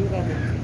이유가 됐지.